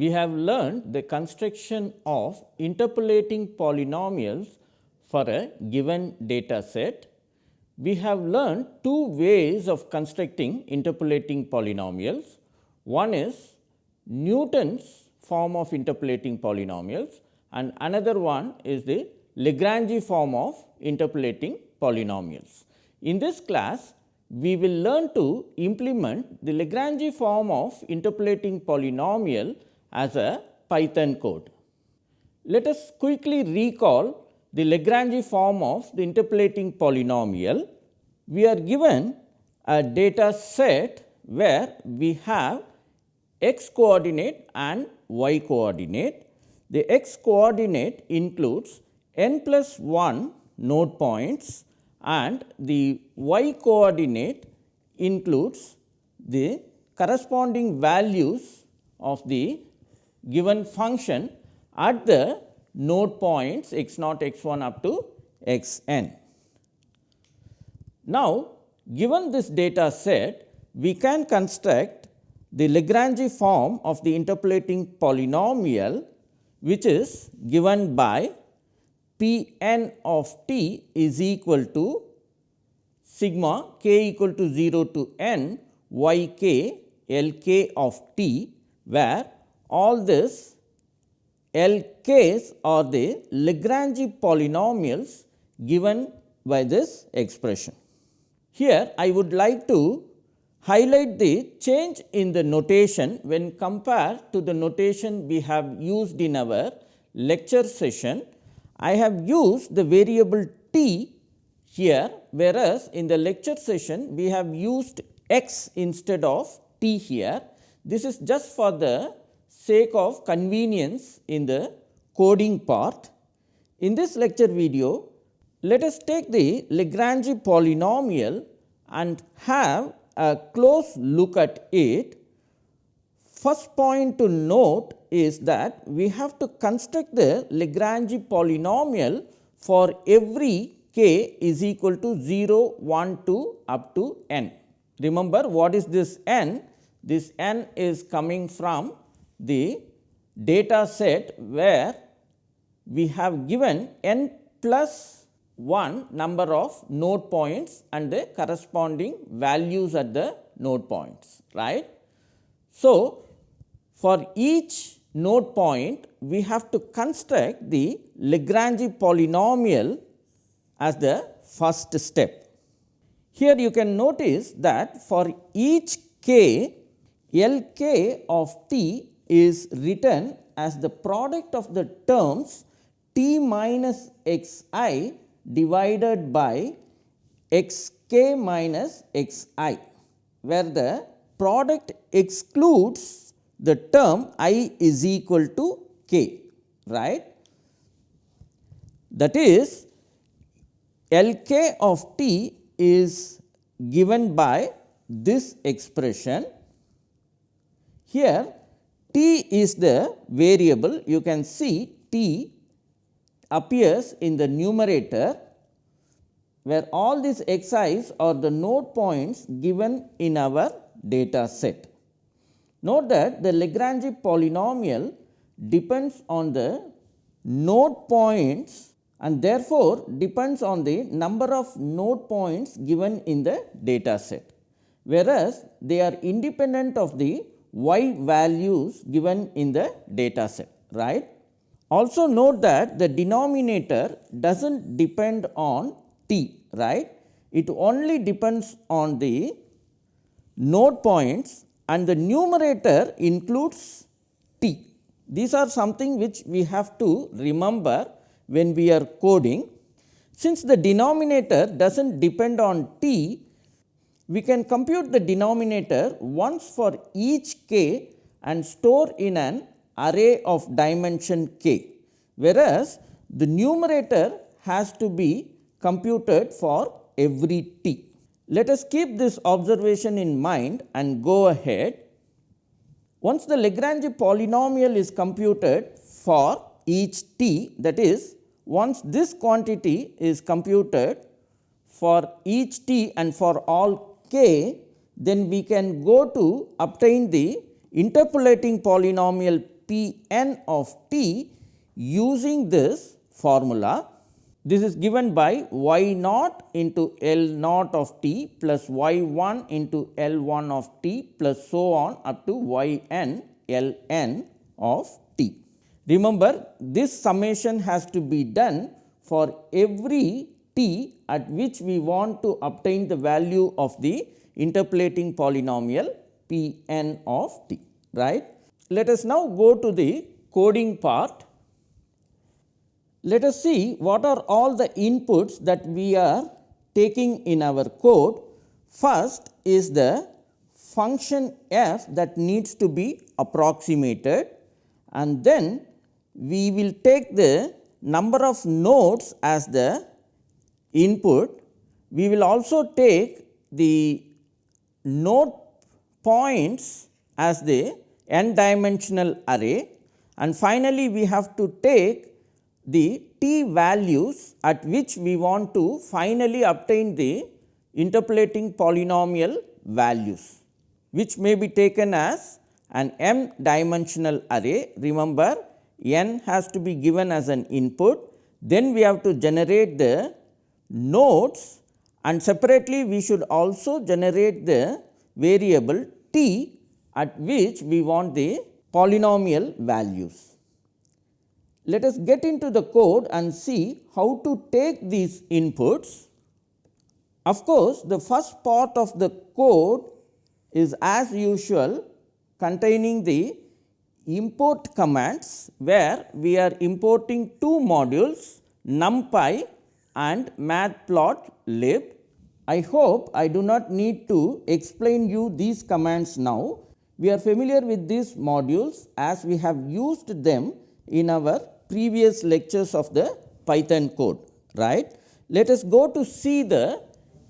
We have learned the construction of interpolating polynomials for a given data set. We have learned two ways of constructing interpolating polynomials. One is Newton's form of interpolating polynomials and another one is the Lagrange form of interpolating polynomials. In this class, we will learn to implement the Lagrange form of interpolating polynomial as a Python code. Let us quickly recall the Lagrange form of the interpolating polynomial. We are given a data set where we have x coordinate and y coordinate. The x coordinate includes n plus 1 node points and the y coordinate includes the corresponding values of the given function at the node points x naught x 1 up to x n. Now, given this data set we can construct the Lagrange form of the interpolating polynomial which is given by P n of t is equal to sigma k equal to 0 to n y k L k of t, where all this L k's are the Lagrange polynomials given by this expression. Here I would like to highlight the change in the notation when compared to the notation we have used in our lecture session I have used the variable t here, whereas in the lecture session we have used x instead of t here. This is just for the sake of convenience in the coding part. In this lecture video, let us take the Lagrange polynomial and have a close look at it. First point to note is that we have to construct the Lagrange polynomial for every k is equal to 0, 1, 2 up to n. Remember what is this n? This n is coming from the data set where we have given n plus 1 number of node points and the corresponding values at the node points right. So, for each node point we have to construct the Lagrange polynomial as the first step. Here you can notice that for each k L k of t is written as the product of the terms t minus x i divided by x k minus x i, where the product excludes the term i is equal to k right. That is L k of t is given by this expression. Here t is the variable you can see t appears in the numerator where all these xi's are the node points given in our data set. Note that the Lagrange polynomial depends on the node points and therefore, depends on the number of node points given in the data set, whereas they are independent of the y values given in the data set. right. Also note that the denominator does not depend on t, right. It only depends on the node points and the numerator includes t. These are something which we have to remember when we are coding. Since the denominator does not depend on t, we can compute the denominator once for each k and store in an array of dimension k, whereas the numerator has to be computed for every t. Let us keep this observation in mind and go ahead. Once the Lagrange polynomial is computed for each t that is once this quantity is computed for each t and for all then we can go to obtain the interpolating polynomial p n of t using this formula. This is given by y naught into L naught of t plus y 1 into L 1 of t plus so on up to y n L n of t. Remember this summation has to be done for every t at which we want to obtain the value of the interpolating polynomial p n of t right. Let us now go to the coding part. Let us see what are all the inputs that we are taking in our code. First is the function f that needs to be approximated and then we will take the number of nodes as the input. We will also take the node points as the n dimensional array and finally, we have to take the t values at which we want to finally obtain the interpolating polynomial values, which may be taken as an m dimensional array. Remember n has to be given as an input, then we have to generate the nodes and separately we should also generate the variable t at which we want the polynomial values. Let us get into the code and see how to take these inputs. Of course, the first part of the code is as usual containing the import commands where we are importing two modules numpy and matplotlib. I hope I do not need to explain you these commands now we are familiar with these modules as we have used them in our previous lectures of the Python code, right. Let us go to see the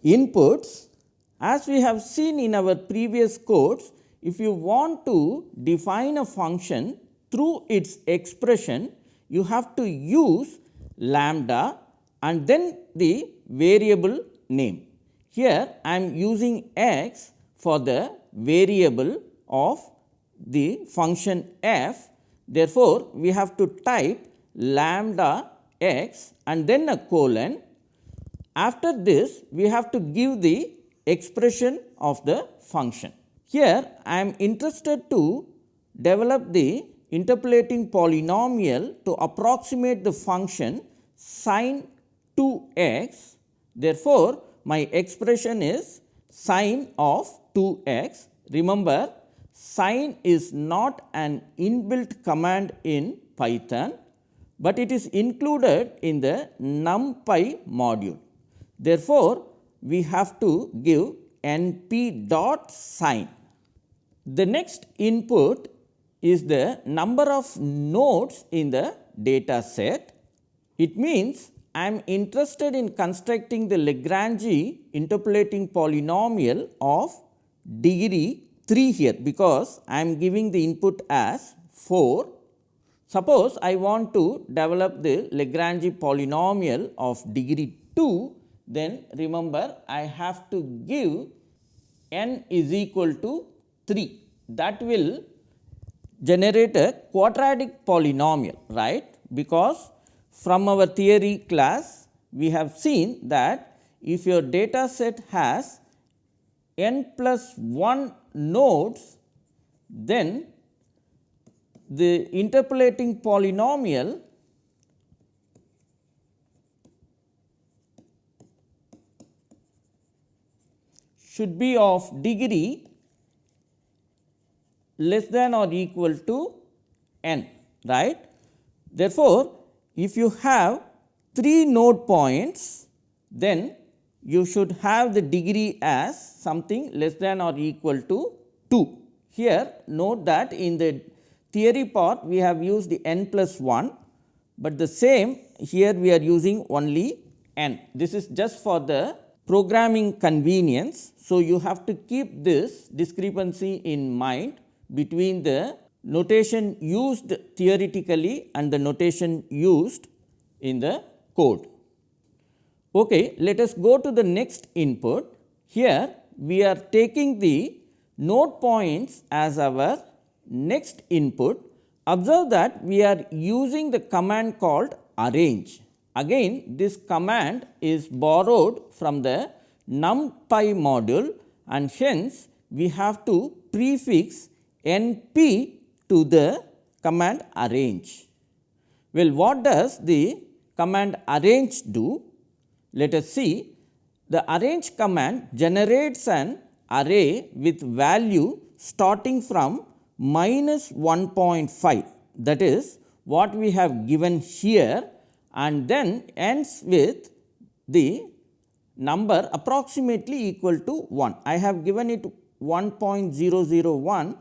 inputs. As we have seen in our previous codes, if you want to define a function through its expression, you have to use lambda and then the variable name. Here I am using x for the variable of the function f. Therefore, we have to type lambda x and then a colon. After this, we have to give the expression of the function. Here, I am interested to develop the interpolating polynomial to approximate the function sine 2 x. Therefore, my expression is sine of 2 x. Remember, Sine is not an inbuilt command in Python, but it is included in the numpy module. Therefore, we have to give np dot sine. The next input is the number of nodes in the data set. It means I am interested in constructing the Lagrange interpolating polynomial of degree 3 here because I am giving the input as 4. Suppose I want to develop the Lagrange polynomial of degree 2, then remember I have to give n is equal to 3 that will generate a quadratic polynomial right because from our theory class we have seen that if your data set has n plus 1 nodes, then the interpolating polynomial should be of degree less than or equal to n right. Therefore, if you have 3 node points then you should have the degree as something less than or equal to 2. Here note that in the theory part we have used the n plus 1, but the same here we are using only n. This is just for the programming convenience. So, you have to keep this discrepancy in mind between the notation used theoretically and the notation used in the code. Okay, let us go to the next input. Here we are taking the node points as our next input, observe that we are using the command called arange. Again this command is borrowed from the numpy module and hence we have to prefix np to the command arange. Well, what does the command arange do? Let us see the arrange command generates an array with value starting from minus 1.5 that is what we have given here and then ends with the number approximately equal to 1. I have given it 1.001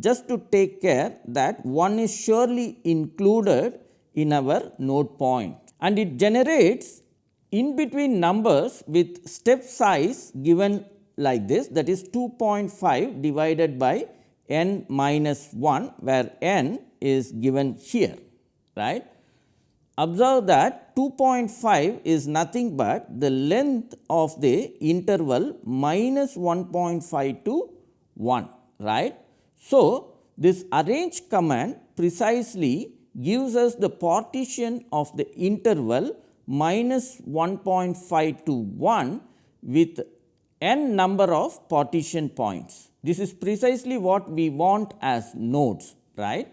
just to take care that 1 is surely included in our node point and it generates in between numbers with step size given like this that is 2.5 divided by n minus 1 where n is given here right. Observe that 2.5 is nothing but the length of the interval minus 1.5 to 1 right. So, this arange command precisely gives us the partition of the interval minus 1.5 to 1 with n number of partition points. This is precisely what we want as nodes right.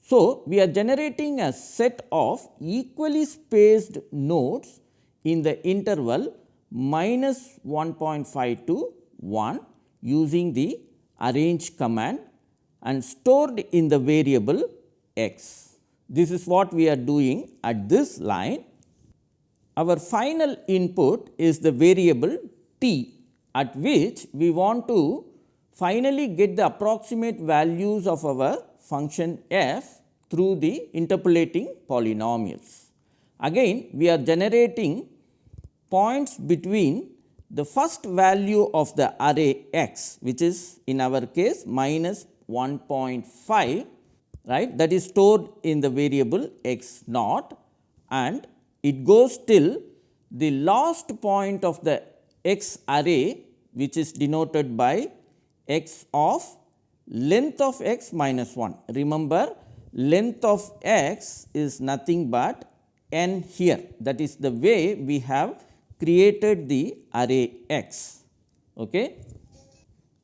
So, we are generating a set of equally spaced nodes in the interval minus 1.5 to 1 using the arange command and stored in the variable x. This is what we are doing at this line. Our final input is the variable t at which we want to finally get the approximate values of our function f through the interpolating polynomials. Again we are generating points between the first value of the array x which is in our case minus 1.5 right that is stored in the variable x naught and it goes till the last point of the x array which is denoted by x of length of x minus 1. Remember length of x is nothing but n here that is the way we have created the array x. Okay.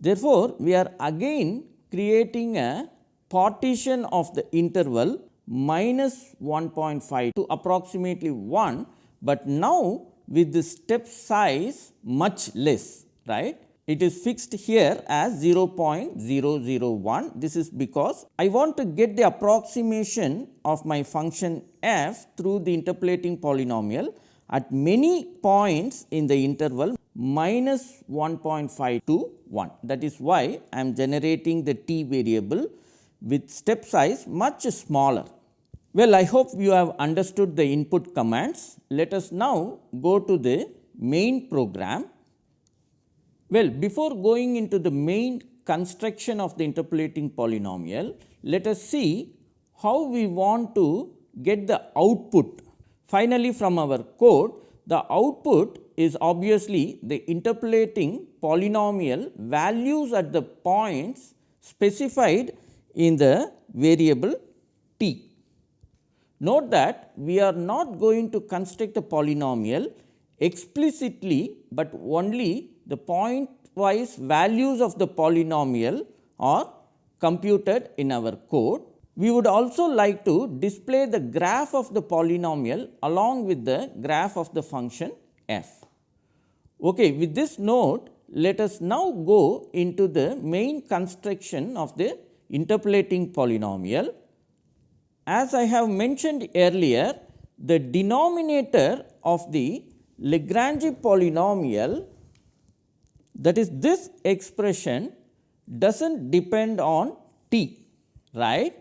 Therefore, we are again creating a partition of the interval minus 1.5 to approximately 1, but now with the step size much less right it is fixed here as 0.001. This is because I want to get the approximation of my function f through the interpolating polynomial at many points in the interval minus 1.5 to 1. That is why I am generating the t variable with step size much smaller. Well, I hope you have understood the input commands. Let us now go to the main program well, before going into the main construction of the interpolating polynomial, let us see how we want to get the output. Finally, from our code, the output is obviously the interpolating polynomial values at the points specified in the variable t. Note that we are not going to construct the polynomial explicitly, but only the pointwise values of the polynomial are computed in our code. We would also like to display the graph of the polynomial along with the graph of the function f. Okay, with this note, let us now go into the main construction of the interpolating polynomial. As I have mentioned earlier, the denominator of the Lagrange polynomial that is this expression does not depend on t right.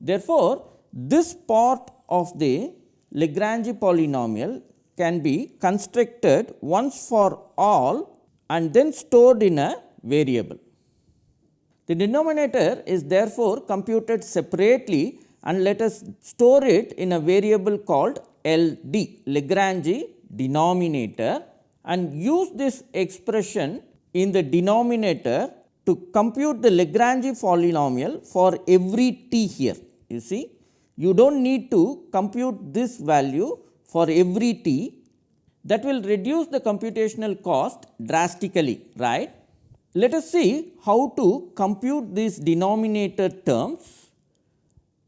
Therefore, this part of the Lagrange polynomial can be constructed once for all and then stored in a variable. The denominator is therefore computed separately and let us store it in a variable called LD Lagrange denominator and use this expression in the denominator to compute the Lagrange polynomial for every t here. You see, you do not need to compute this value for every t that will reduce the computational cost drastically, right. Let us see how to compute these denominator terms.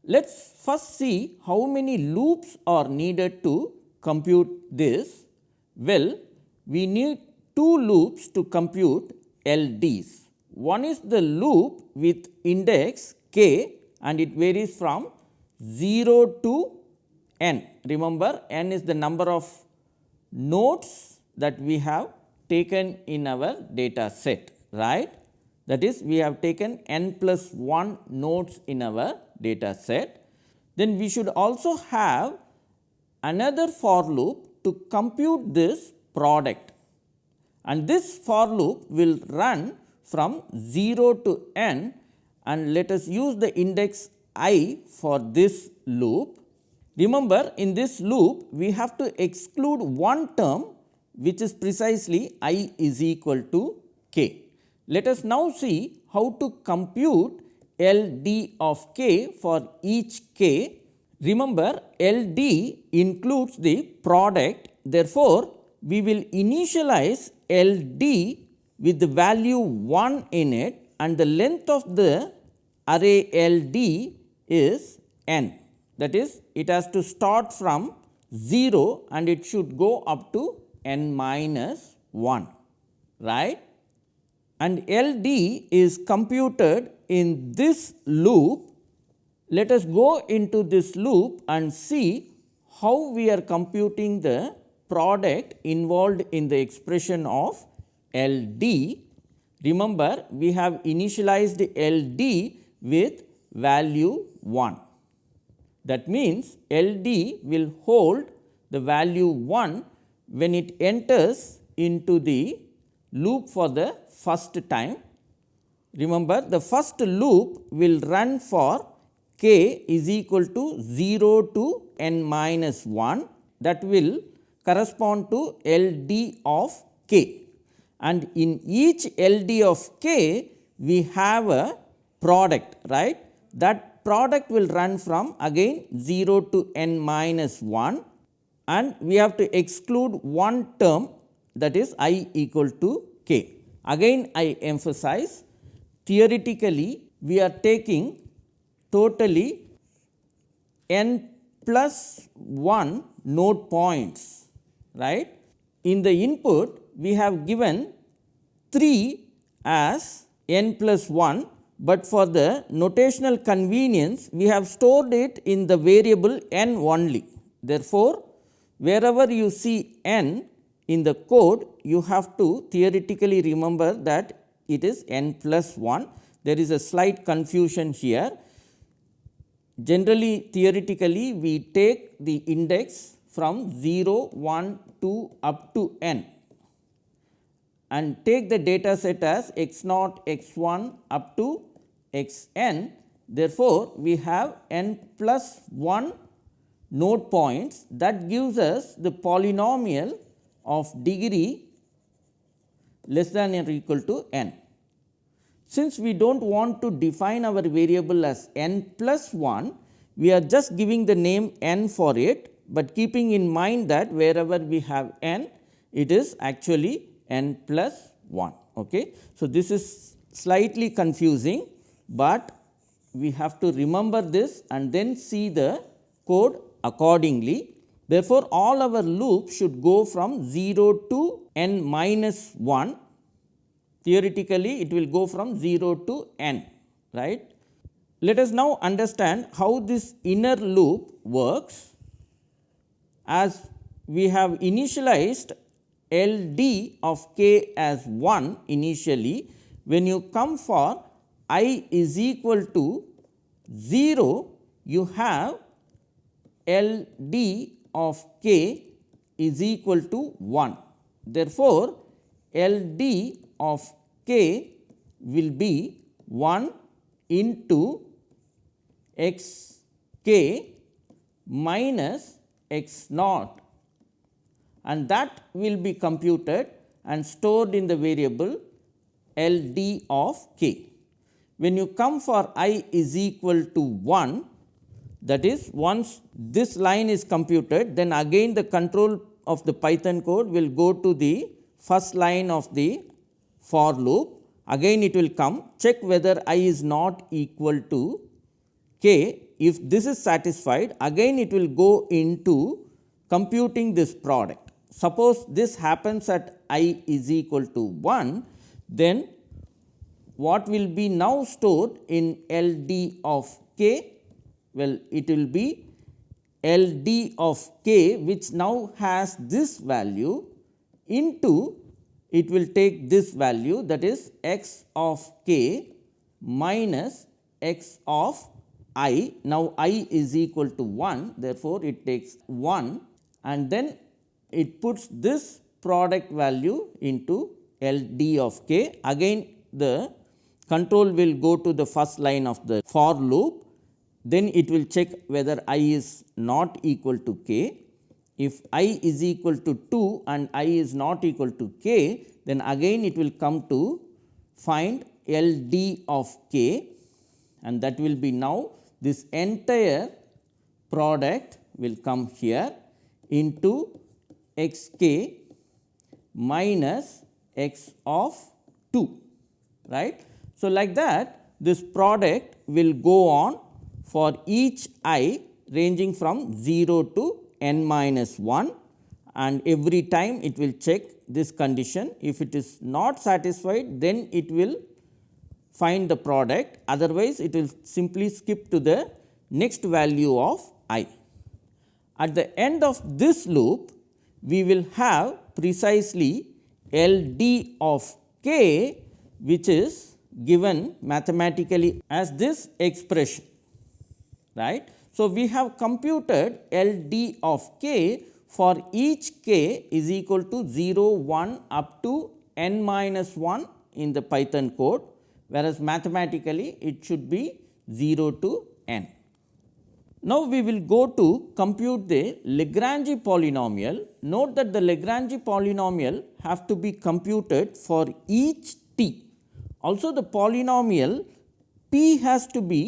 Let us first see how many loops are needed to compute this. Well, we need two loops to compute LDs. One is the loop with index k and it varies from 0 to n. Remember n is the number of nodes that we have taken in our data set right. That is we have taken n plus 1 nodes in our data set. Then we should also have another for loop to compute this product and this for loop will run from 0 to n and let us use the index i for this loop. Remember in this loop we have to exclude one term which is precisely i is equal to k. Let us now see how to compute L d of k for each k. Remember L d includes the product therefore, we will initialize L d with the value 1 in it and the length of the array L d is n. That is it has to start from 0 and it should go up to n minus 1 right and L d is computed in this loop. Let us go into this loop and see how we are computing the product involved in the expression of L d. Remember we have initialized L d with value 1. That means, L d will hold the value 1 when it enters into the loop for the first time. Remember the first loop will run for k is equal to 0 to n minus 1 that will correspond to L d of k. And in each L d of k we have a product right? That product will run from again 0 to n minus 1 and we have to exclude one term that is i equal to k. Again I emphasize theoretically we are taking totally n plus 1 node points right. In the input we have given 3 as n plus 1, but for the notational convenience we have stored it in the variable n only. Therefore, wherever you see n in the code you have to theoretically remember that it is n plus 1. There is a slight confusion here. Generally theoretically we take the index from 0, 1, 2 up to n and take the data set as x naught x 1 up to x n. Therefore, we have n plus 1 node points that gives us the polynomial of degree less than or equal to n. Since we do not want to define our variable as n plus 1, we are just giving the name n for it, but keeping in mind that wherever we have n, it is actually n plus 1. Okay. So, this is slightly confusing, but we have to remember this and then see the code accordingly. Therefore, all our loops should go from 0 to n minus 1 theoretically it will go from 0 to n right. Let us now understand how this inner loop works. As we have initialized L d of k as 1 initially when you come for i is equal to 0 you have L d of k is equal to 1. Therefore, L d of k will be 1 into x k minus x naught and that will be computed and stored in the variable L d of k. When you come for i is equal to 1 that is once this line is computed then again the control of the Python code will go to the first line of the for loop again it will come check whether i is not equal to k. If this is satisfied again it will go into computing this product. Suppose this happens at i is equal to 1 then what will be now stored in L d of k? Well, it will be L d of k which now has this value into it will take this value that is x of k minus x of i. Now, i is equal to 1 therefore, it takes 1 and then it puts this product value into L d of k. Again the control will go to the first line of the for loop, then it will check whether i is not equal to k. If i is equal to 2 and i is not equal to k, then again it will come to find L d of k. And that will be now this entire product will come here into x k minus x of 2 right. So, like that this product will go on for each i ranging from 0 to n minus 1 and every time it will check this condition. If it is not satisfied then it will find the product otherwise it will simply skip to the next value of i. At the end of this loop we will have precisely L d of k which is given mathematically as this expression right. So, we have computed L d of k for each k is equal to 0, 1 up to n minus 1 in the Python code, whereas mathematically it should be 0 to n. Now, we will go to compute the Lagrange polynomial. Note that the Lagrange polynomial have to be computed for each t. Also the polynomial p has to be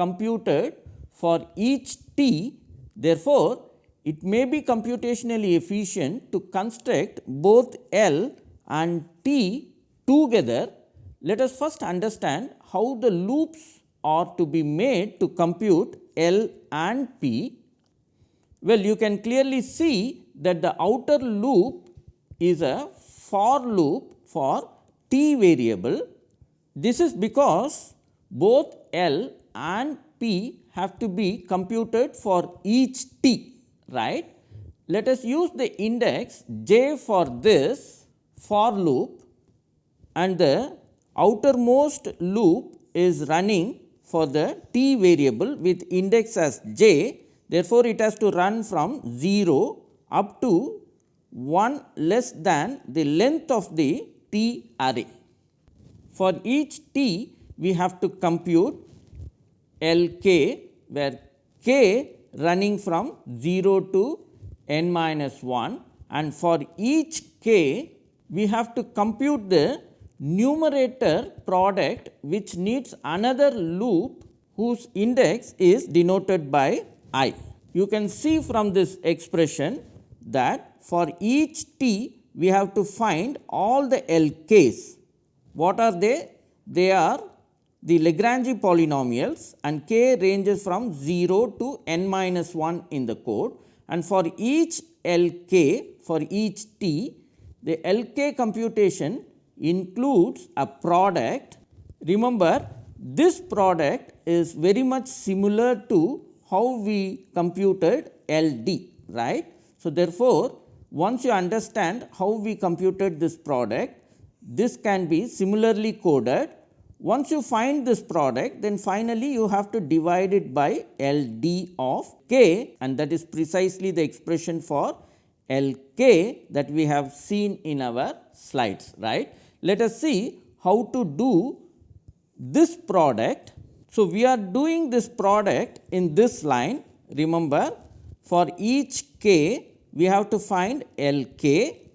computed for each t therefore, it may be computationally efficient to construct both L and T together. Let us first understand how the loops are to be made to compute L and P. Well, you can clearly see that the outer loop is a for loop for t variable. This is because both L and P have to be computed for each t right. Let us use the index j for this for loop and the outermost loop is running for the t variable with index as j. Therefore, it has to run from 0 up to 1 less than the length of the t array. For each t we have to compute L k where k running from 0 to n minus 1 and for each k we have to compute the numerator product which needs another loop whose index is denoted by i. You can see from this expression that for each t we have to find all the L k's. What are they? They are the Lagrange polynomials and k ranges from 0 to n minus 1 in the code and for each L k for each t the L k computation includes a product. Remember this product is very much similar to how we computed L d right. So, therefore, once you understand how we computed this product this can be similarly coded once you find this product, then finally you have to divide it by L d of k and that is precisely the expression for L k that we have seen in our slides. right? Let us see how to do this product. So, we are doing this product in this line. Remember for each k we have to find L k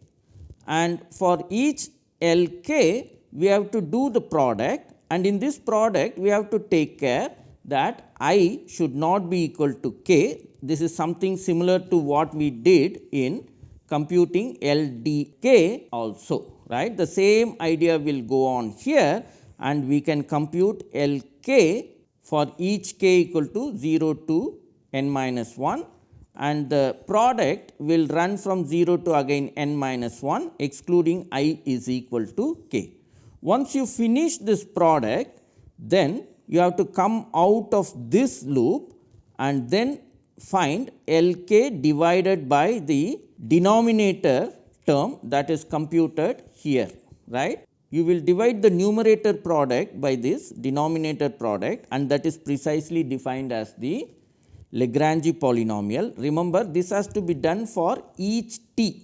and for each L k we have to do the product and in this product we have to take care that i should not be equal to k. This is something similar to what we did in computing LDK also right. The same idea will go on here and we can compute LK for each k equal to 0 to n minus 1 and the product will run from 0 to again n minus 1 excluding i is equal to k. Once you finish this product then you have to come out of this loop and then find L k divided by the denominator term that is computed here right. You will divide the numerator product by this denominator product and that is precisely defined as the Lagrange polynomial. Remember this has to be done for each t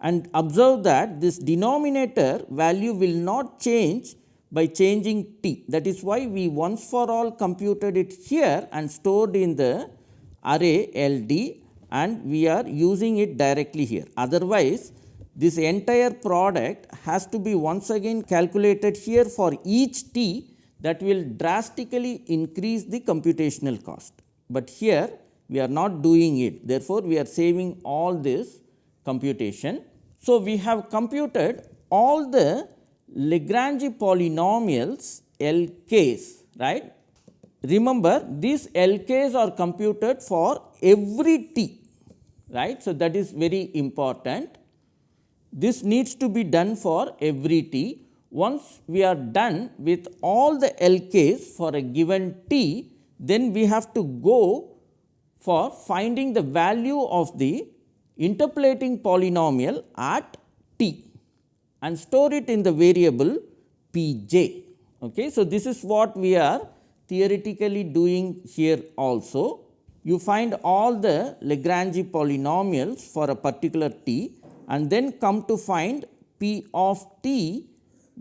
and observe that this denominator value will not change by changing t. That is why we once for all computed it here and stored in the array L d and we are using it directly here. Otherwise, this entire product has to be once again calculated here for each t that will drastically increase the computational cost but here we are not doing it. Therefore, we are saving all this computation. So, we have computed all the Lagrange polynomials LKs right. Remember these LKs are computed for every t right. So, that is very important. This needs to be done for every t. Once we are done with all the LKs for a given t, then we have to go for finding the value of the interpolating polynomial at t and store it in the variable p j. Okay. So, this is what we are theoretically doing here also. You find all the Lagrange polynomials for a particular t and then come to find p of t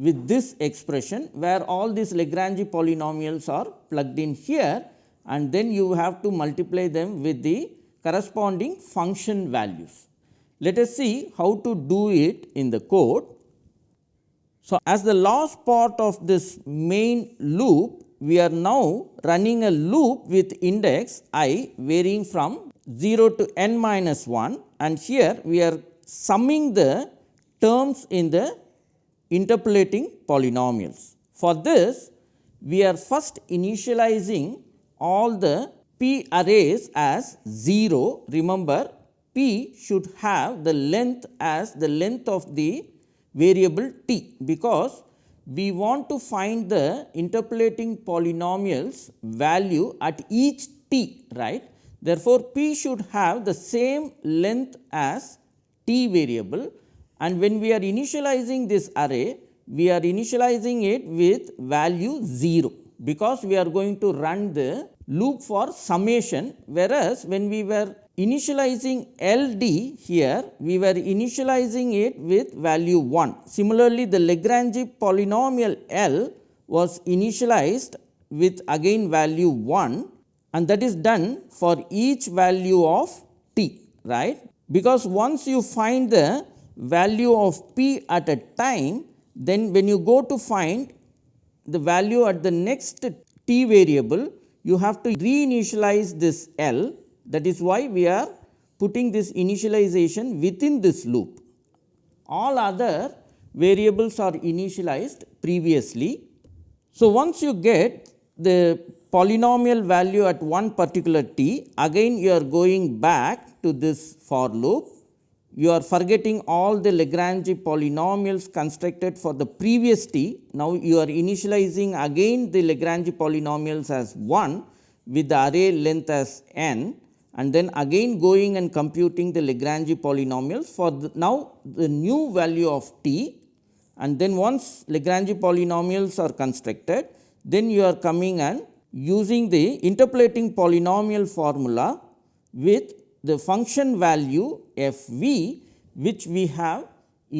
with this expression where all these Lagrange polynomials are plugged in here and then you have to multiply them with the corresponding function values. Let us see how to do it in the code. So, as the last part of this main loop, we are now running a loop with index i varying from 0 to n minus 1 and here we are summing the terms in the interpolating polynomials. For this, we are first initializing all the p arrays as 0. Remember, p should have the length as the length of the variable t, because we want to find the interpolating polynomials value at each t right. Therefore, p should have the same length as t variable and when we are initializing this array, we are initializing it with value 0, because we are going to run the loop for summation, whereas when we were initializing L d here, we were initializing it with value 1. Similarly, the Lagrange polynomial L was initialized with again value 1 and that is done for each value of t, right. Because once you find the value of p at a time, then when you go to find the value at the next t variable, you have to reinitialize this L that is why we are putting this initialization within this loop. All other variables are initialized previously. So, once you get the polynomial value at one particular t, again you are going back to this for loop you are forgetting all the Lagrange polynomials constructed for the previous t. Now, you are initializing again the Lagrange polynomials as 1 with the array length as n and then again going and computing the Lagrange polynomials for the now the new value of t and then once Lagrange polynomials are constructed then you are coming and using the interpolating polynomial formula with the function value f v which we have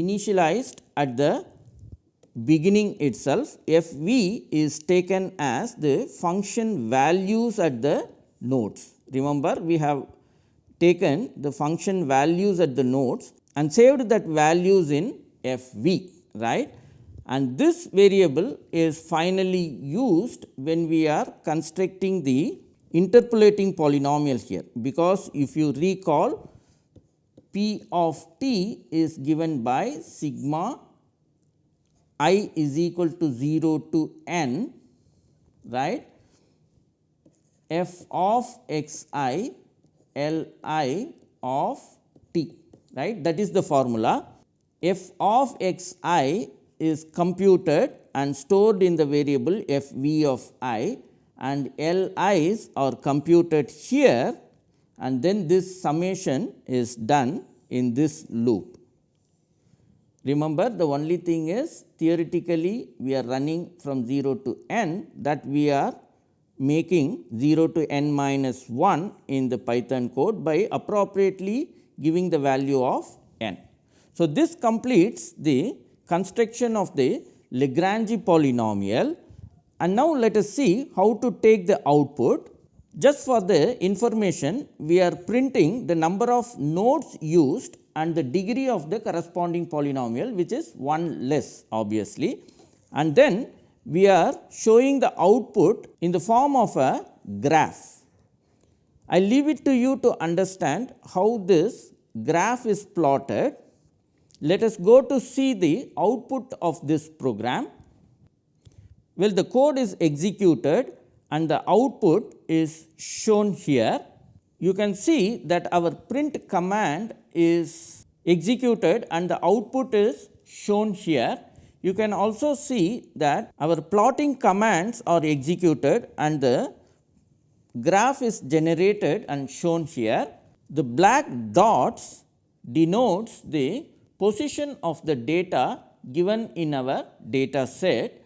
initialized at the beginning itself f v is taken as the function values at the nodes. Remember we have taken the function values at the nodes and saved that values in f v right and this variable is finally used when we are constructing the interpolating polynomial here, because if you recall P of t is given by sigma i is equal to 0 to n right? F of x i L i of t right? That is the formula. F of x i is computed and stored in the variable f v of i and L i's are computed here and then this summation is done in this loop. Remember the only thing is theoretically we are running from 0 to n that we are making 0 to n minus 1 in the Python code by appropriately giving the value of n. So, this completes the construction of the Lagrange polynomial and now let us see how to take the output. Just for the information we are printing the number of nodes used and the degree of the corresponding polynomial which is 1 less obviously and then we are showing the output in the form of a graph. I leave it to you to understand how this graph is plotted. Let us go to see the output of this program. Well, the code is executed and the output is shown here. You can see that our print command is executed and the output is shown here you can also see that our plotting commands are executed and the graph is generated and shown here. The black dots denotes the position of the data given in our data set.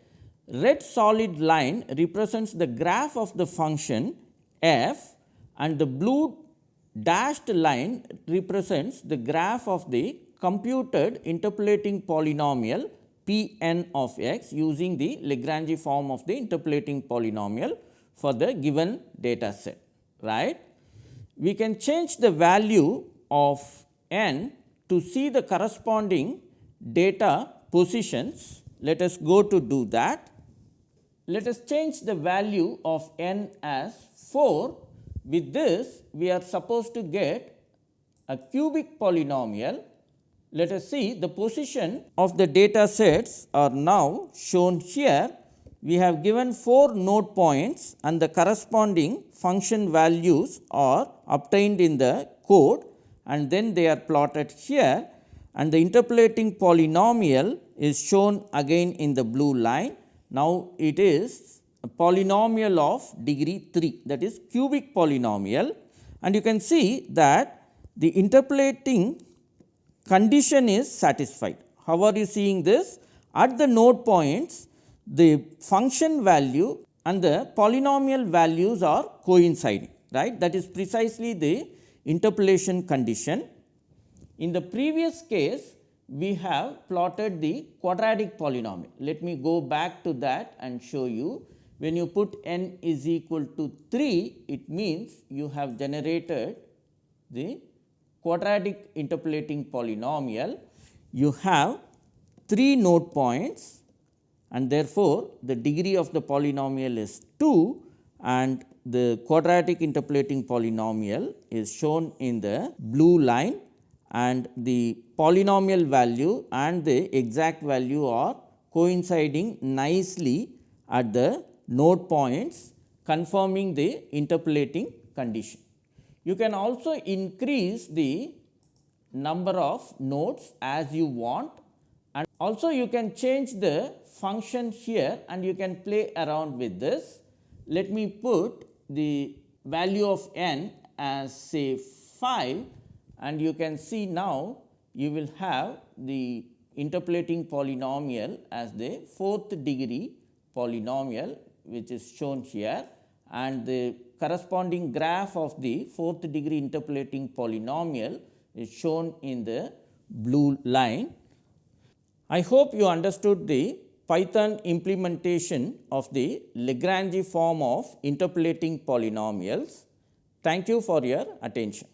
Red solid line represents the graph of the function f and the blue dashed line represents the graph of the computed interpolating polynomial p n of x using the Lagrange form of the interpolating polynomial for the given data set right. We can change the value of n to see the corresponding data positions. Let us go to do that. Let us change the value of n as 4. With this we are supposed to get a cubic polynomial let us see the position of the data sets are now shown here. We have given 4 node points and the corresponding function values are obtained in the code and then they are plotted here and the interpolating polynomial is shown again in the blue line. Now, it is a polynomial of degree 3 that is cubic polynomial and you can see that the interpolating condition is satisfied. How are you seeing this? At the node points, the function value and the polynomial values are coinciding, right. That is precisely the interpolation condition. In the previous case, we have plotted the quadratic polynomial. Let me go back to that and show you. When you put n is equal to 3, it means you have generated the quadratic interpolating polynomial, you have 3 node points and therefore, the degree of the polynomial is 2 and the quadratic interpolating polynomial is shown in the blue line and the polynomial value and the exact value are coinciding nicely at the node points confirming the interpolating condition. You can also increase the number of nodes as you want and also you can change the function here and you can play around with this. Let me put the value of n as say 5 and you can see now you will have the interpolating polynomial as the fourth degree polynomial which is shown here and the corresponding graph of the fourth degree interpolating polynomial is shown in the blue line. I hope you understood the Python implementation of the Lagrange form of interpolating polynomials. Thank you for your attention.